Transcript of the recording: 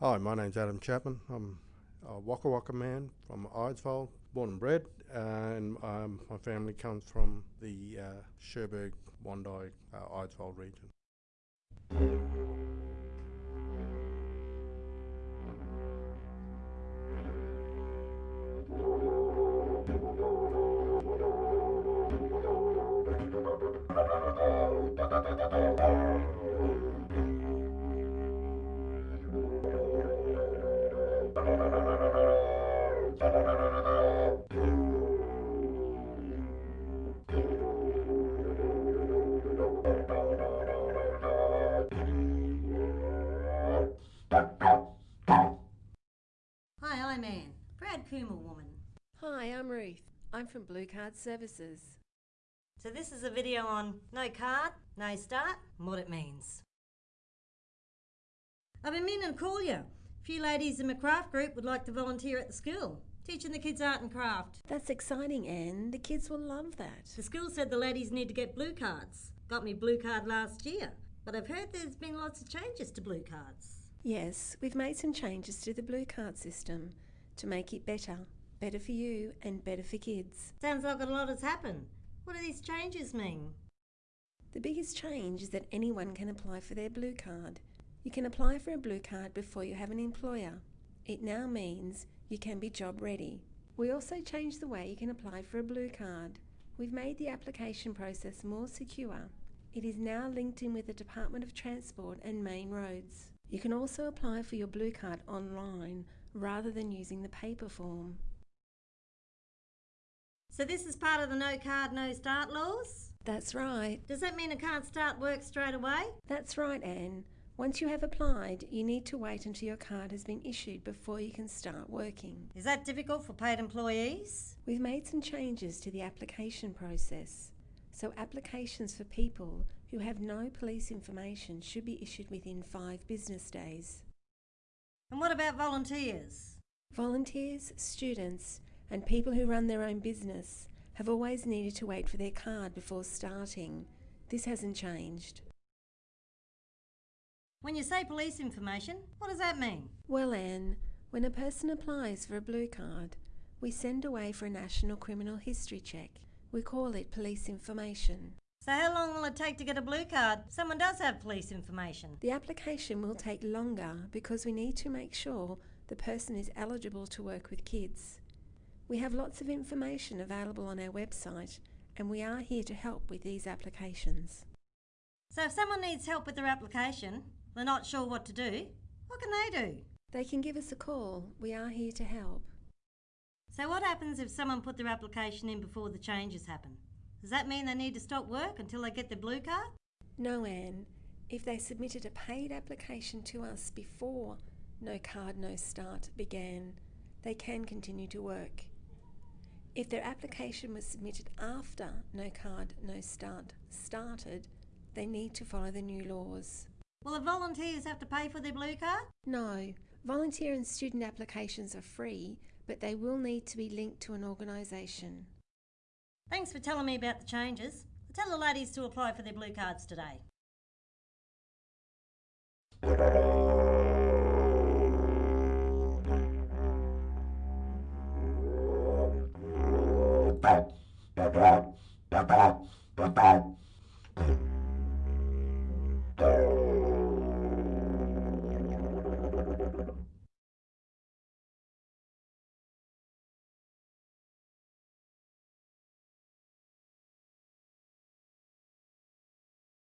Hi, my name's Adam Chapman. I'm a Wakka Wakka man from Eidsvold, born and bred, uh, and um, my family comes from the uh, Cherbourg, Wondai, uh, region. Hi, I'm Anne, Brad Coomer woman. Hi, I'm Ruth. I'm from Blue Card Services. So this is a video on no card, no start, and what it means. I've been meaning to call you. A few ladies in my craft group would like to volunteer at the school, teaching the kids art and craft. That's exciting, Anne. The kids will love that. The school said the ladies need to get blue cards. Got me blue card last year, but I've heard there's been lots of changes to blue cards. Yes, we've made some changes to the Blue Card system to make it better. Better for you and better for kids. Sounds like a lot has happened. What do these changes mean? The biggest change is that anyone can apply for their Blue Card. You can apply for a Blue Card before you have an employer. It now means you can be job ready. We also changed the way you can apply for a Blue Card. We've made the application process more secure. It is now linked in with the Department of Transport and main roads. You can also apply for your Blue Card online rather than using the paper form. So this is part of the no card, no start laws? That's right. Does that mean I can't start work straight away? That's right, Anne. Once you have applied, you need to wait until your card has been issued before you can start working. Is that difficult for paid employees? We've made some changes to the application process. So, applications for people who have no police information should be issued within five business days. And what about volunteers? Volunteers, students, and people who run their own business have always needed to wait for their card before starting. This hasn't changed. When you say police information, what does that mean? Well, Anne, when a person applies for a blue card, we send away for a national criminal history check. We call it police information. So how long will it take to get a blue card? Someone does have police information. The application will take longer because we need to make sure the person is eligible to work with kids. We have lots of information available on our website and we are here to help with these applications. So if someone needs help with their application, they're not sure what to do, what can they do? They can give us a call. We are here to help. So what happens if someone put their application in before the changes happen? Does that mean they need to stop work until they get their blue card? No, Anne. If they submitted a paid application to us before No Card No Start began, they can continue to work. If their application was submitted after No Card No Start started, they need to follow the new laws. Will the volunteers have to pay for their blue card? No, volunteer and student applications are free, but they will need to be linked to an organisation. Thanks for telling me about the changes. I'll tell the ladies to apply for their blue cards today.